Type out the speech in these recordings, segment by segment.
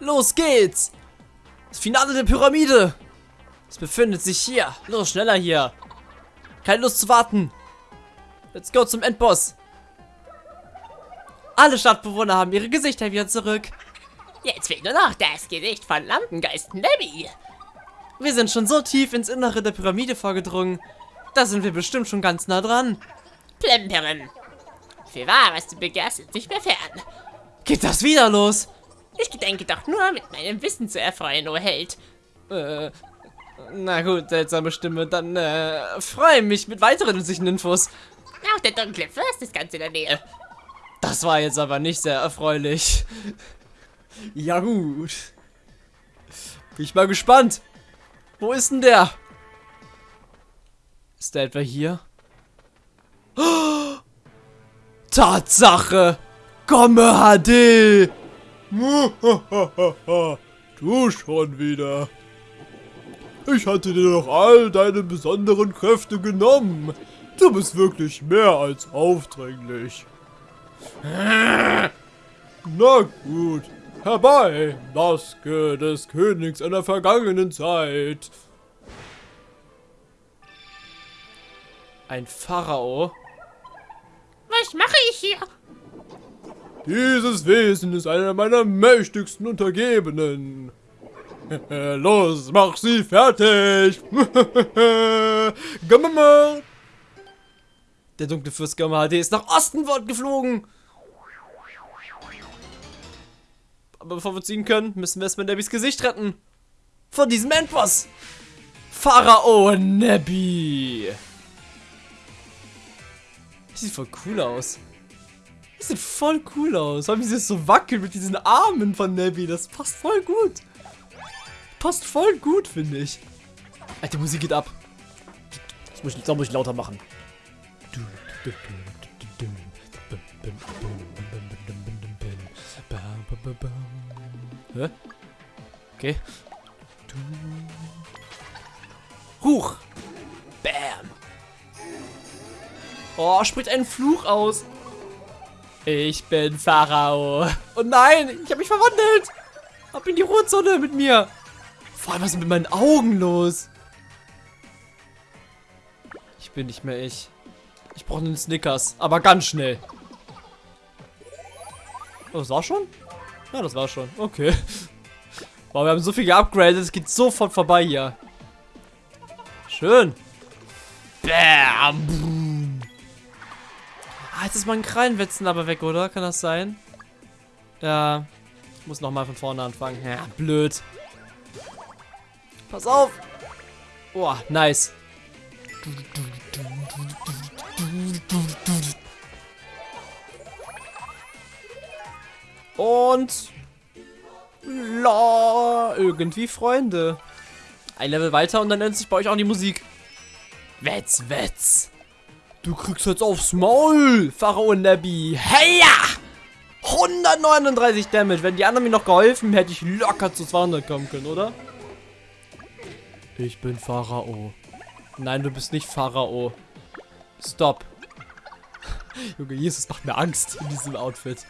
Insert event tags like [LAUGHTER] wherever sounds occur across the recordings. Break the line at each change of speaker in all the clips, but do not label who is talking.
Los geht's! Das Finale der Pyramide! Es befindet sich hier. Los, schneller hier. Keine Lust zu warten. Let's go zum Endboss. Alle Stadtbewohner haben ihre Gesichter wieder zurück.
Jetzt fehlt nur noch das Gesicht von Lampengeist Nebby.
Wir sind schon so tief ins Innere der Pyramide vorgedrungen. Da sind wir bestimmt schon ganz nah dran.
Plemperin. Für wahr, was du begehrst, ist nicht mehr fern.
Geht das wieder los?
Ich gedenke doch nur, mit meinem Wissen zu erfreuen, o Held.
Äh, na gut, seltsame Stimme. Dann äh, freue mich mit weiteren nützlichen Infos.
Auch der dunkle Fürst ist ganz in der Nähe.
Das war jetzt aber nicht sehr erfreulich. Ja gut. Bin ich mal gespannt. Wo ist denn der? Ist der etwa hier? Oh, [GASPS] Tatsache! Komme HD! [LAUGHS]
du schon wieder. Ich hatte dir doch all deine besonderen Kräfte genommen. Du bist wirklich mehr als aufdringlich. [LAUGHS] Na gut, herbei, Maske des Königs einer vergangenen Zeit.
Ein Pharao?
Was mache ich hier?
Dieses Wesen ist einer meiner mächtigsten Untergebenen. [LAUGHS] Los, mach sie fertig! [LAUGHS] Gamma!
Der dunkle Fürst Gamma HD ist nach Osten geflogen. Aber bevor wir ziehen können, müssen wir erstmal Nebbys Gesicht retten. Von diesem Endboss. Pharao Nebby. Sieht voll cool aus. Das sieht voll cool aus. Vor allem, wie sie so wackelt mit diesen Armen von Nebby. Das passt voll gut. Passt voll gut, finde ich. Alter, die Musik geht ab. Das muss ich, das muss ich lauter machen. Hä? Okay. Huch! Bam! Oh, spricht einen Fluch aus. Ich bin Pharao. Oh nein, ich habe mich verwandelt. Ab in die Ruhezone mit mir. Vor allem, was ist mit meinen Augen los? Ich bin nicht mehr ich. Ich brauche einen Snickers, aber ganz schnell. Oh, das war schon? Ja, das war schon. Okay. Wow, wir haben so viel geupgradet, es geht sofort vorbei hier. Schön. Bam. Jetzt ist mein Krallenwetzen aber weg, oder? Kann das sein? Ja. Ich muss nochmal von vorne anfangen. Ja, blöd. Pass auf. Boah, nice. Und la irgendwie Freunde. Ein Level weiter und dann nennt sich bei euch auch die Musik. Wetz, wetz. Du kriegst jetzt aufs Maul, Pharao Nebby. Heya! 139 Damage. Wenn die anderen mir noch geholfen, hätte ich locker zu 200 kommen können, oder? Ich bin Pharao. Nein, du bist nicht Pharao. Stop. [LAUGHS] Junge, Jesus macht mir Angst in diesem Outfit.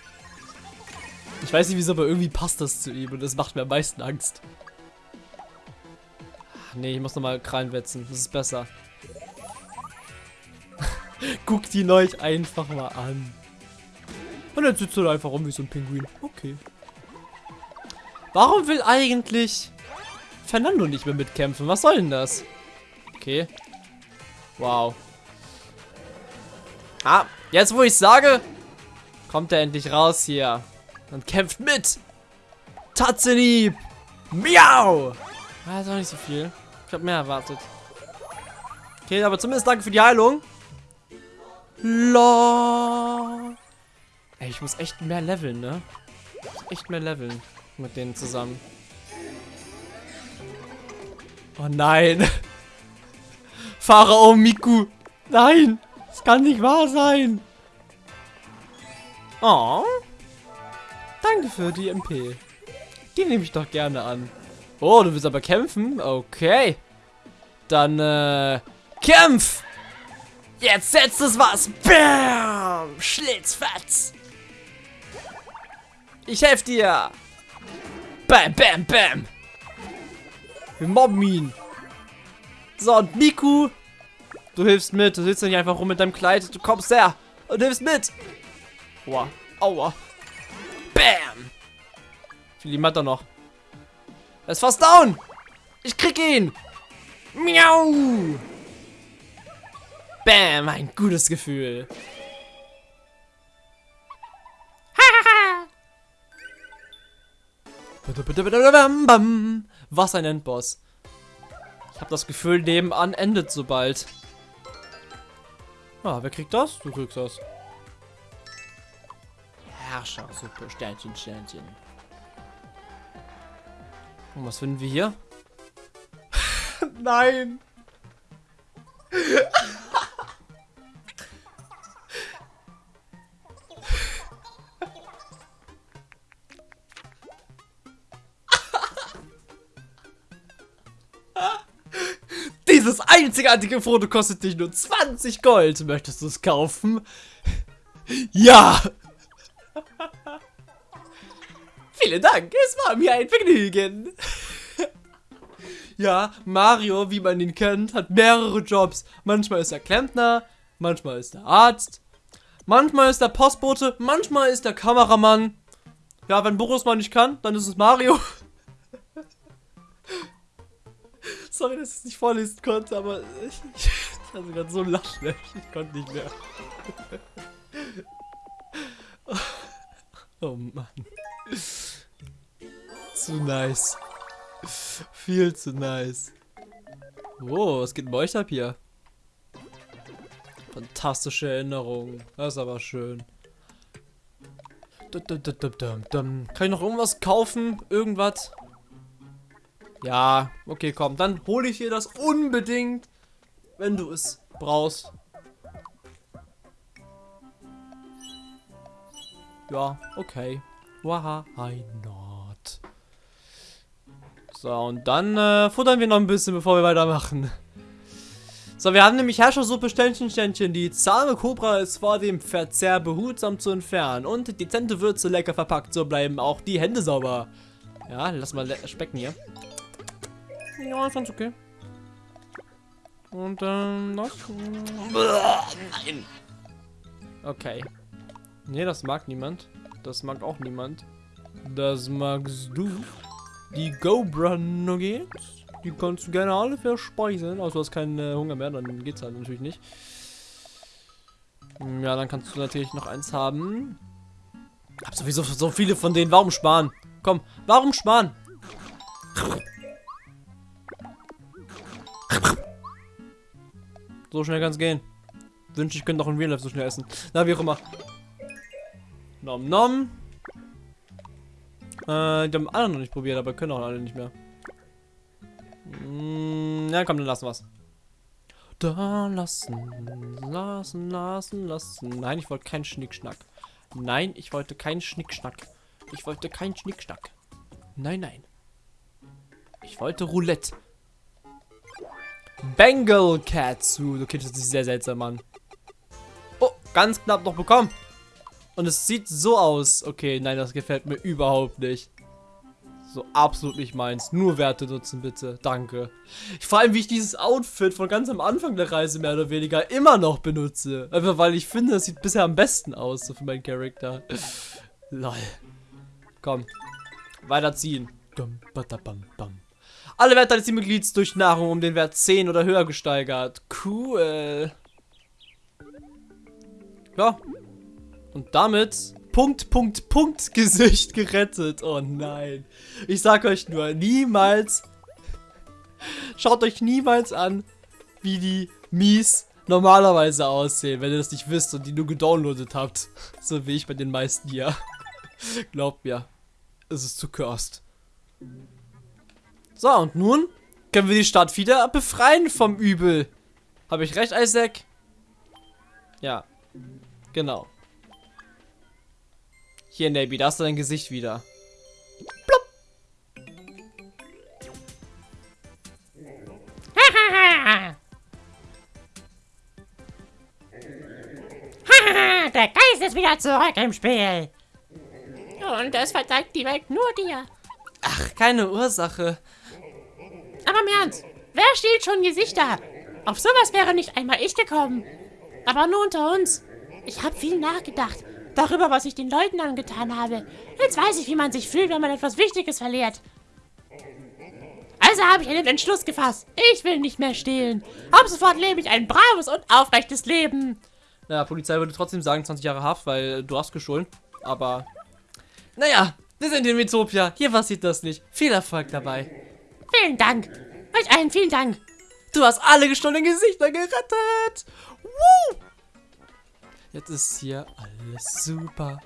Ich weiß nicht wieso, aber irgendwie passt das zu ihm und das macht mir am meisten Angst. Nee, ich muss nochmal Krallen wetzen. Das ist besser. Guckt ihn euch einfach mal an. Und dann sitzt er einfach rum wie so ein Pinguin. Okay. Warum will eigentlich Fernando nicht mehr mitkämpfen? Was soll denn das? Okay. Wow. Ah, jetzt wo ich sage, kommt er endlich raus hier. Und kämpft mit. Tatzenhieb. Miau. Ah, ist auch nicht so viel. Ich habe mehr erwartet. Okay, aber zumindest danke für die Heilung. La. Ey, ich muss echt mehr leveln, ne? Echt mehr leveln mit denen zusammen. Oh nein. [LAUGHS] Pharao Miku. Nein. Das kann nicht wahr sein. Oh. Danke für die MP. Die nehme ich doch gerne an. Oh, du willst aber kämpfen? Okay. Dann, äh, kämpf! Jetzt setzt es was! Bam! Schlitzfatz! Ich helfe dir! Bam, bam, bam. Wir mobben ihn. So, und Miku, du hilfst mit. Du sitzt nicht einfach rum mit deinem Kleid. Du kommst her und hilfst mit. Aua, aua. Bam. Viel hat er noch? Er ist fast down. Ich krieg ihn. Miau. Bam, ein gutes Gefühl. [LAUGHS] Was ein Endboss. Ich habe das Gefühl, nebenan endet so bald. Ah, wer kriegt das? Du kriegst das. Herrscher, super, Sternchen, Sternchen. Und was finden wir hier? [LAUGHS] Nein! [LAUGHS] Dieses einzigartige Foto kostet dich nur 20 Gold. Möchtest du es kaufen? Ja! [LAUGHS] Vielen Dank, es war mir ein Vergnügen. ja, Mario, wie man ihn kennt, hat mehrere Jobs. Manchmal ist er Klempner, manchmal ist er Arzt, manchmal ist er Postbote, manchmal ist er Kameramann. Ja, wenn Boris mal nicht kann, dann ist es Mario. Sorry, dass ich es nicht vorlesen konnte, aber ich, ich, hatte gerade so lachen, ich konnte nicht mehr. Oh Mann. Zu nice. Viel zu nice. Oh, was geht bei euch ab hier? Fantastische Erinnerungen. Das ist aber schön. Kann ich noch irgendwas kaufen? Irgendwas? Ja, okay, komm. Dann hole ich dir das unbedingt, wenn du es brauchst. Ja, okay. Why not? So, und dann äh, futtern wir noch ein bisschen, bevor wir weitermachen. So, wir haben nämlich Herrschersuppe Ständchen, Ständchen. Die zahme Cobra ist vor dem Verzehr behutsam zu entfernen. Und dezente Würze lecker verpackt. So bleiben auch die Hände sauber. Ja, lass mal specken hier. Ja, ich fand's okay. Und ähm, das. Nein. Okay. Nee, das mag niemand. Das mag auch niemand. Das magst du. Die Gobra Nuggets. Die kannst du gerne alle verspeisen. Also du hast keinen äh, Hunger mehr, dann geht's halt natürlich nicht. Ja, dann kannst du natürlich noch eins haben. Hab sowieso so viele von denen. Warum sparen? Komm, warum sparen? So schnell kann es gehen. Wünsche ich könnte noch in Real Life so schnell essen. Na, wie auch immer. Nom nom. Äh, die haben alle noch nicht probiert, aber können auch alle nicht mehr. Mm, ja, komm, dann lassen wir's. Da lassen, lassen, lassen, lassen. Nein, ich wollte keinen Schnickschnack. Nein, ich wollte keinen Schnickschnack. Ich wollte keinen Schnickschnack. Nein, nein. Ich wollte Roulette. Bengal Katsu. Okay, das ist sehr seltsam an. Oh, ganz knapp noch bekommen. Und es sieht so aus. Okay, nein, das gefällt mir überhaupt nicht. So absolut nicht meins. Nur Werte nutzen, bitte. Danke. Vor allem, wie ich dieses Outfit von ganz am Anfang der Reise mehr oder weniger immer noch benutze. Einfach weil ich finde, es sieht bisher am besten aus, so für meinen Charakter. Lol. Komm. Weiterziehen. Dum, badabam, bam. Alle Werte des Teammitglieds durch Nahrung um den Wert 10 oder höher gesteigert. Cool. Ja. Und damit Punkt, Punkt, Punkt Gesicht gerettet. Oh nein. Ich sag euch nur, niemals. Schaut euch niemals an, wie die Mies normalerweise aussehen, wenn ihr das nicht wisst und die nur gedownloadet habt. [LAUGHS] So wie ich bei den meisten hier. [LAUGHS] Glaubt mir, es ist zu cursed. So, und nun können wir die Stadt wieder befreien vom Übel. Habe ich recht, Isaac? Ja. Genau. Hier, Nabi, da hast du dein Gesicht wieder. Plopp. [LAUGHS]
Der Geist ist wieder zurück im Spiel. Und es verdankt die Welt nur dir.
Ach, keine Ursache.
Aber im Ernst, wer stiehlt schon Gesichter? Auf sowas wäre nicht einmal ich gekommen. Aber nur unter uns. Ich habe viel nachgedacht. Darüber, was ich den Leuten angetan habe. Jetzt weiß ich, wie man sich fühlt, wenn man etwas Wichtiges verliert. Also habe ich einen Entschluss gefasst. Ich will nicht mehr stehlen. Ab sofort lebe ich ein braves und aufrechtes Leben.
Naja, Polizei würde trotzdem sagen 20 Jahre Haft, weil du hast gestohlen. Aber, naja, wir sind in Metopia. Hier passiert das nicht. Viel Erfolg dabei.
Vielen Dank. Euch allen vielen Dank.
Du hast alle gestohlenen Gesichter gerettet. Woo! Jetzt ist hier alles super.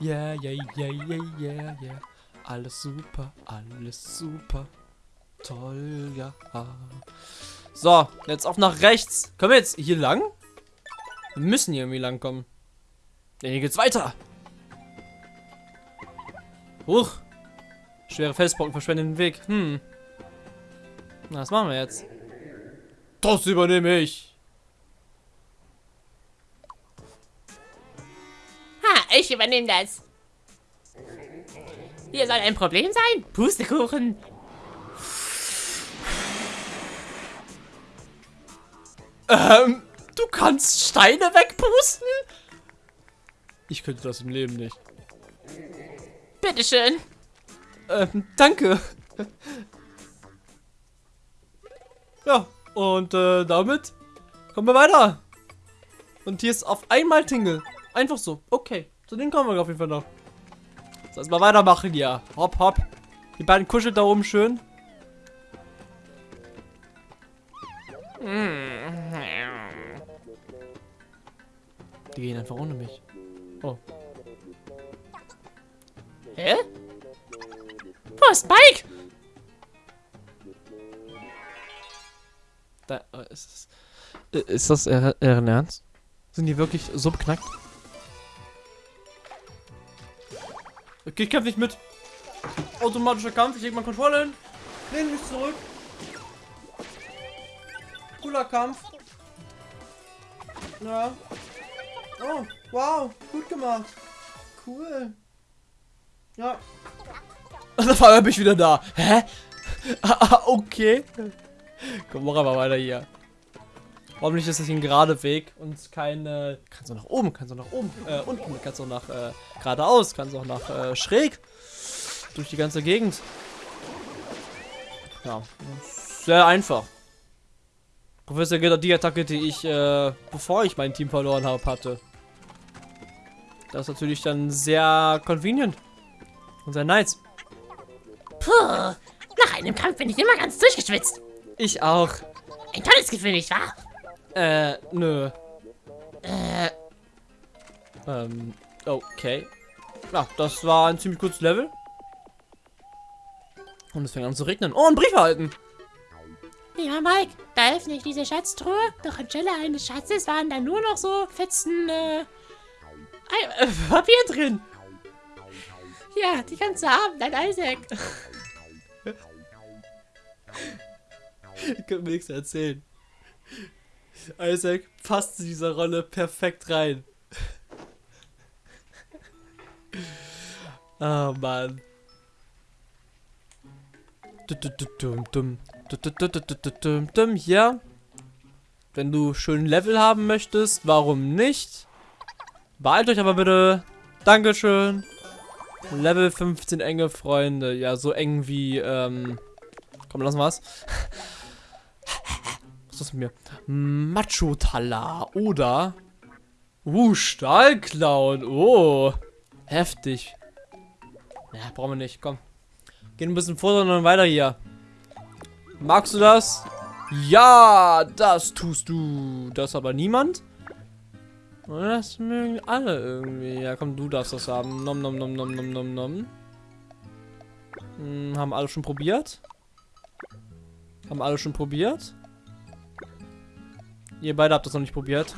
Yeah, yeah, yeah, yeah, yeah, yeah. Alles super, alles super. Toll, ja. So, jetzt auf nach rechts. Können wir jetzt hier lang? Wir müssen hier irgendwie lang kommen. Denn hier geht's weiter. Huch. Schwere Felsbrocken verschwenden den Weg. Hm. Na, was machen wir jetzt? Das übernehme ich.
Ha, ich übernehme das. Hier soll ein Problem sein? Pustekuchen.
Ähm, du kannst Steine wegpusten? Ich könnte das im Leben nicht.
Bitteschön.
Ähm, danke. Ja, und äh, damit kommen wir weiter. Und hier ist auf einmal Tingle. Einfach so. Okay, zu denen kommen wir auf jeden Fall noch. So, erstmal weitermachen, ja. Hopp, hopp. Die beiden kuscheln da oben schön. Die gehen einfach ohne mich. Oh.
Hä? Wo ist Mike?
Da, äh, ist, das, äh, ist das eher Ernst? Sind die wirklich so beknackt? Okay, ich kämpfe nicht mit. Automatischer Kampf, ich leg mal Kontrolle hin. Lehne mich zurück. Cooler Kampf. Ja. Oh, wow, gut gemacht. Cool. Ja. Und [LAUGHS] auf einmal bin ich wieder da. Hä? [LAUGHS] Ah, okay. [LAUGHS] Komm, mach aber weiter hier. Hoffentlich ist das ein gerader Weg und keine. Kannst du nach oben, kannst du nach oben, äh, unten, kannst du nach äh, geradeaus, kannst du auch nach äh, schräg. Durch die ganze Gegend. Ja, sehr einfach. Professor Gitter die Attacke, die ich, äh, bevor ich mein Team verloren habe, hatte. Das ist natürlich dann sehr convenient. Und sehr nice.
Puh, nach einem Kampf bin ich immer ganz durchgeschwitzt.
Ich auch.
Ein tolles Gefühl, nicht wahr?
Äh, nö.
Äh,
Ähm, okay. Ja, das war ein ziemlich kurzes Level. Und es fängt an zu regnen. Oh, ein Brief erhalten.
lieber Mike, da öffne ich diese Schatztruhe. Doch anstelle eines Schatzes waren da nur noch so fetzen, äh,
äh, Papier drin.
ja, die ganze Abend, ein Isaac. [LAUGHS]
Ich kann mir nichts erzählen. Isaac passt zu dieser Rolle perfekt rein. [LAUGHS] Oh Mann. Hier. Wenn du schön Level haben möchtest, warum nicht? Beeilt euch aber bitte. Dankeschön. Level 15 enge Freunde. Ja, so eng wie, ähm... Komm, lass mal's. [LAUGHS] Was ist das mit mir? Macho-Talar oder... Uh, Stahlclown. Oh. Heftig. Ja, brauchen wir nicht. Komm. Gehen ein bisschen vor dann weiter hier. Magst du das? Ja, das tust du. Das aber niemand? Das mögen alle irgendwie. Ja, komm, du darfst das haben. Nom, nom, nom, nom, nom, nom, nom. Hm, haben alle schon probiert? Haben alle schon probiert? Ihr beide habt das noch nicht probiert.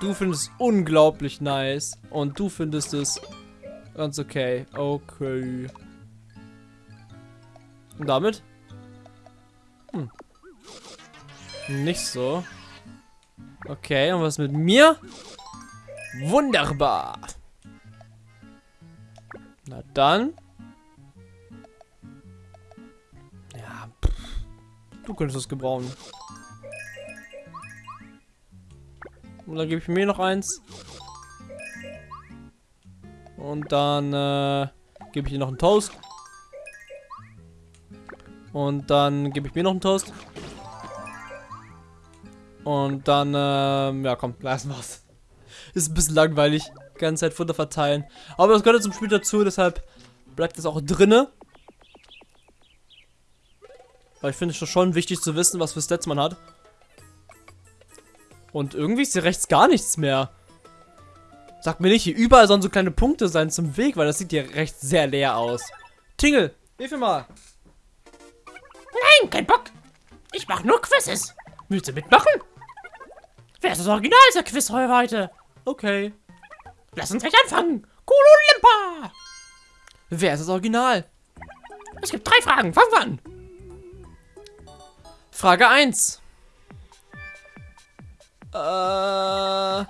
Du findest es unglaublich nice. Und du findest es ganz okay. Okay. Und damit? Hm. Nicht so. Okay, und was mit mir? Wunderbar. Na dann. Ja, pff. du könntest es gebrauchen. Und dann gebe ich mir noch eins. Und dann äh, gebe ich dir noch einen Toast. Und dann gebe ich mir noch einen Toast. Und dann, ähm, ja komm, lassen wir's. Ist ein bisschen langweilig. Die ganze Zeit Futter verteilen. Aber das gehört zum Spiel dazu, deshalb bleibt es auch drinne. Weil ich finde es schon wichtig zu wissen, was für Stats man hat. Und irgendwie ist hier rechts gar nichts mehr. Sag mir nicht, hier überall sollen so kleine Punkte sein zum Weg, weil das sieht hier rechts sehr leer aus. Tingle, hilf mir mal.
Nein, kein Bock. Ich mach nur Quizzes. Willst du mitmachen? Wer ist das Original dieser Quiz heute?
Okay.
Lass uns gleich anfangen. Kololimpa.
Wer ist das Original?
Es gibt drei Fragen. Fangen wir an.
Frage 1. Äh.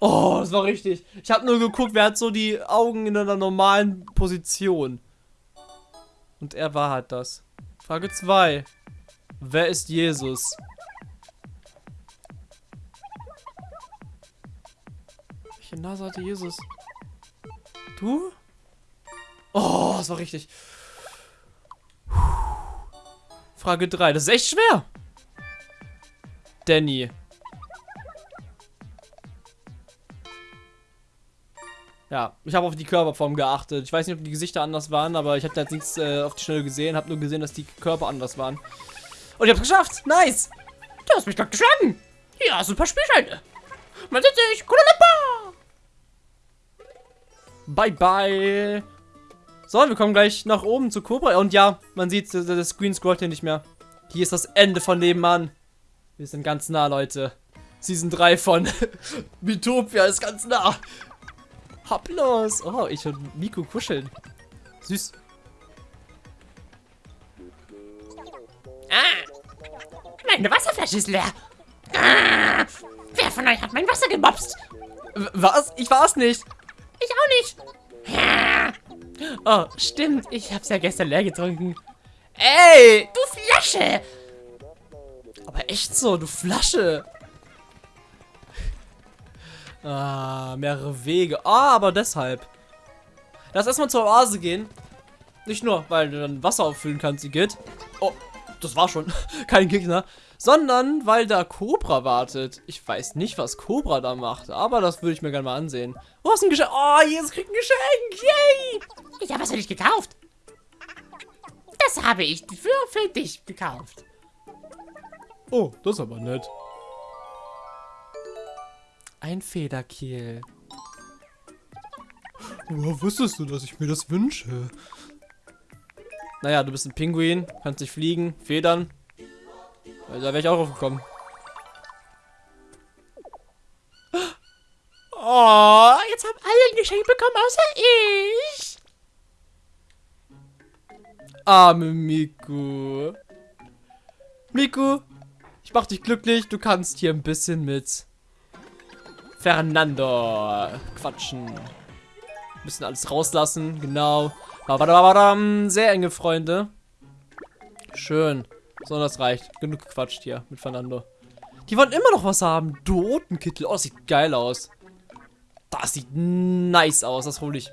Oh, das war richtig. Ich habe nur geguckt, wer hat so die Augen in einer normalen Position. Und er war halt das. Frage 2. Wer ist Jesus? Welche Nase hatte Jesus? Du? Oh, das war richtig. Frage 3. Das ist echt schwer. Danny. Ja, ich habe auf die Körperform geachtet. Ich weiß nicht, ob die Gesichter anders waren, aber ich habe da jetzt nichts äh, auf die Schnelle gesehen. Habe nur gesehen, dass die Körper anders waren. Und ich habe es geschafft. Nice.
Du hast mich gerade geschlagen. Ein paar Spielscheine. Man sieht sich. Kololimpa.
Bye, bye. So, wir kommen gleich nach oben zu Cobra. Und ja, man sieht, der, der Screen scrollt hier nicht mehr. Hier ist das Ende von nebenan. Wir sind ganz nah, Leute. Season 3 von [LAUGHS] Mitopia ist ganz nah. Hopp los. Oh, ich und Miku kuscheln. Süß.
Ah. Meine Wasserflasche ist leer. Ah. Wer von euch hat mein Wasser gemobst?
Was? Ich war's nicht.
Ich auch nicht. Ah. Oh, stimmt. Ich hab's ja gestern leer getrunken.
Ey!
Du Flasche!
Aber echt so, du Flasche. Ah, mehrere Wege. Ah, aber deshalb. Lass erstmal zur Oase gehen. Nicht nur, weil du dann Wasser auffüllen kannst, geht. Oh, das war schon. [LAUGHS] Kein Gegner. Sondern, weil da Cobra wartet. Ich weiß nicht, was Cobra da macht, aber das würde ich mir gerne mal ansehen. Oh, ist ein Geschenk. Oh, Jesus kriegt ein Geschenk. Yay!
Ich habe es für dich gekauft. Das habe ich für, für dich gekauft.
Oh, das ist aber nett.
Ein Federkiel.
Woher wusstest du, dass ich mir das wünsche?
Naja, du bist ein Pinguin, kannst nicht fliegen, federn. Da wäre ich auch drauf gekommen.
Oh, jetzt haben alle ein Geschenk bekommen, außer ich.
Arme Miku. Miku, ich mach dich glücklich. Du kannst hier ein bisschen mit Fernando quatschen. Bisschen alles rauslassen, genau. Sehr enge Freunde. Schön. So, das reicht. Genug gequatscht hier mit Fernando. Die wollen immer noch was haben. Dotenkittel. Oh, sieht geil aus. Das sieht nice aus. Das hole ich.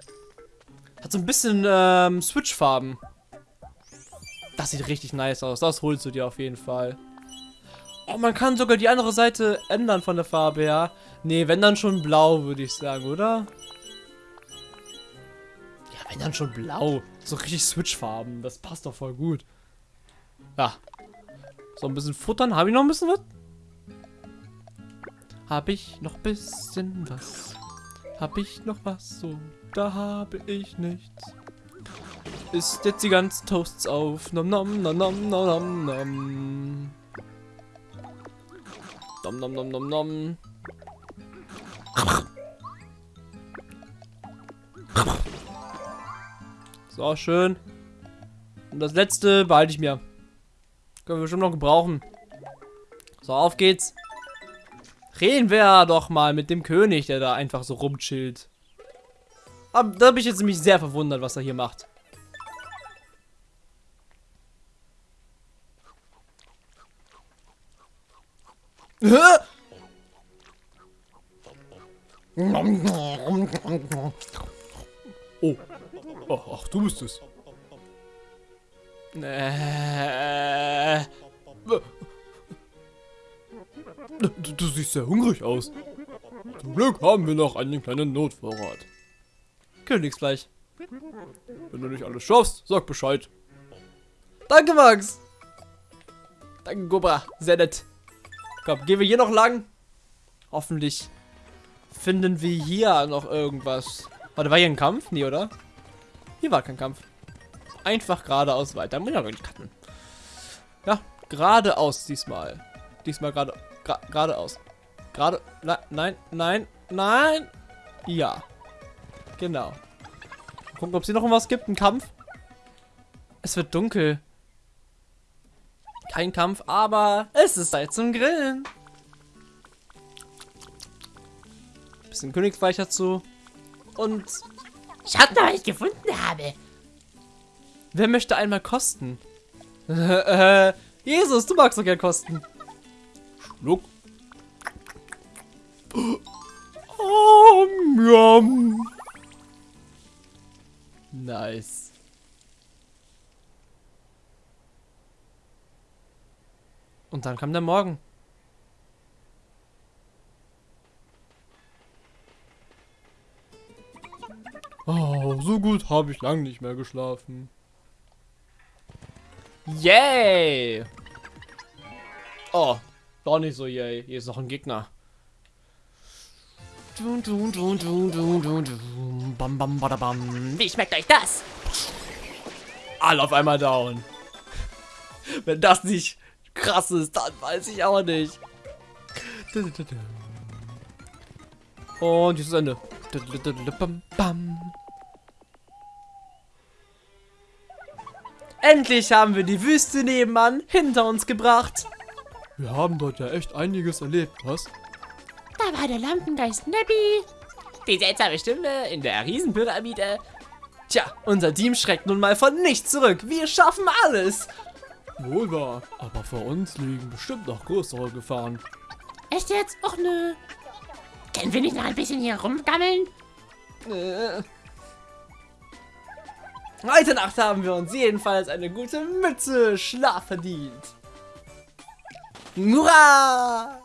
Hat so ein bisschen ähm, Switch-Farben. Das sieht richtig nice aus. Das holst du dir auf jeden Fall. Oh, man kann sogar die andere Seite ändern von der Farbe her. Nee, wenn dann schon blau, würde ich sagen, oder? Ja, wenn dann schon blau. So richtig Switch-Farben. Das passt doch voll gut. Ja. So ein bisschen futtern. Habe ich noch ein bisschen was? Habe ich noch ein bisschen was? Habe ich noch was? So, da habe ich nichts. Ist jetzt die ganzen Toasts auf. Nom nom nom nom nom nom nom. Nom nom nom nom nom. So, schön. Und das letzte behalte ich mir. Können wir bestimmt noch gebrauchen. So, auf geht's. Reden wir doch mal mit dem König, der da einfach so rumchillt. Aber da bin ich jetzt nämlich sehr verwundert, was er hier macht. Hä?
Oh. Ach, du bist es.
Äh,
Du, du siehst sehr hungrig aus. Zum Glück haben wir noch einen kleinen Notvorrat.
Königsfleisch.
Wenn du nicht alles schaffst, sag Bescheid.
Danke, Max. Danke, Gobra. Sehr nett. Komm, gehen wir hier noch lang. Hoffentlich finden wir hier noch irgendwas. Warte, war hier ein Kampf? Nee, oder? Hier war kein Kampf. Einfach geradeaus weiter. Muss ich auch nicht cutten. Ja, geradeaus diesmal. Diesmal gerade geradeaus. Gerade. Nein, nein, nein, nein. Ja. Genau. Gucken, ob es hier noch was gibt. Ein Kampf. Es wird dunkel. Kein Kampf, aber es ist Zeit zum Grillen. Bisschen Königsfleisch dazu. Und
Schaut mal, was ich gefunden habe.
wer möchte einmal kosten? [LAUGHS] äh, Jesus, du magst doch gern kosten.
Schluck.
Und dann kam der Morgen.
Oh, so gut habe ich lang nicht mehr geschlafen.
Yay! Oh, doch nicht so yay. Hier ist noch ein Gegner. Dun, dun, dun, dun, dun, dun, dun. Bam, bam, badabam.
Wie schmeckt euch das?
Alle auf einmal down. [LAUGHS] Wenn das nicht krass ist, dann weiß ich auch nicht. Und jetzt ist Ende. Bam, bam. Endlich haben wir die Wüste nebenan hinter uns gebracht.
Wir haben dort ja echt einiges erlebt, was?
Da war der Lampengeist Nebby.
Die seltsame Stimme in der Riesenpyramide. Tja, unser Team schreckt nun mal von nichts zurück. Wir schaffen alles.
Wohl wahr, aber vor uns liegen bestimmt noch größere Gefahren.
Echt jetzt? Och nö. Können wir nicht noch ein bisschen hier rumgammeln?
Äh. Heute Nacht haben wir uns jedenfalls eine gute Mütze Schlaf verdient. Hurra!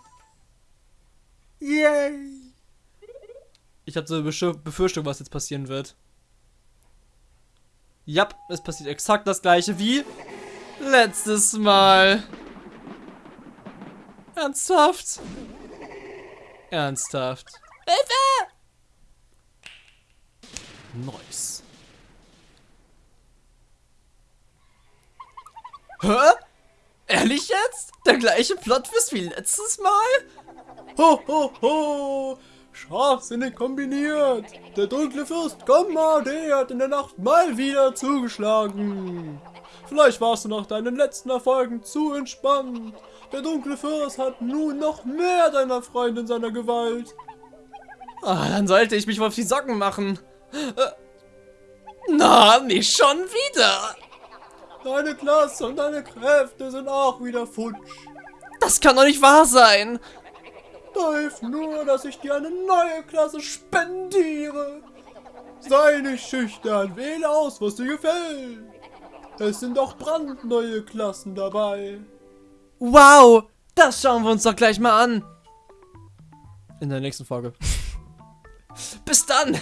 Yay! Ich habe so eine Befürchtung, was jetzt passieren wird. Ja, es passiert exakt das gleiche wie letztes Mal. Ernsthaft? Ernsthaft. Hilfe! Nice. Hä? Ehrlich jetzt? Der gleiche Plotwist wie letztes Mal?
Ho, ho, ho! Scharfsinnig kombiniert! Der dunkle Fürst Gommade hat in der Nacht mal wieder zugeschlagen! Vielleicht warst du nach deinen letzten Erfolgen zu entspannt. Der dunkle Fürst hat nun noch mehr deiner Freunde in seiner Gewalt.
Ah, dann sollte ich mich wohl auf die Socken machen. Äh, na, nicht schon wieder.
Deine Klasse und deine Kräfte sind auch wieder futsch.
Das kann doch nicht wahr sein.
Da hilft nur, dass ich dir eine neue Klasse spendiere. Sei nicht schüchtern, wähle aus, was dir gefällt. Es sind auch brandneue Klassen dabei.
Wow, das schauen wir uns doch gleich mal an. In der nächsten Folge. [LAUGHS] Bis dann.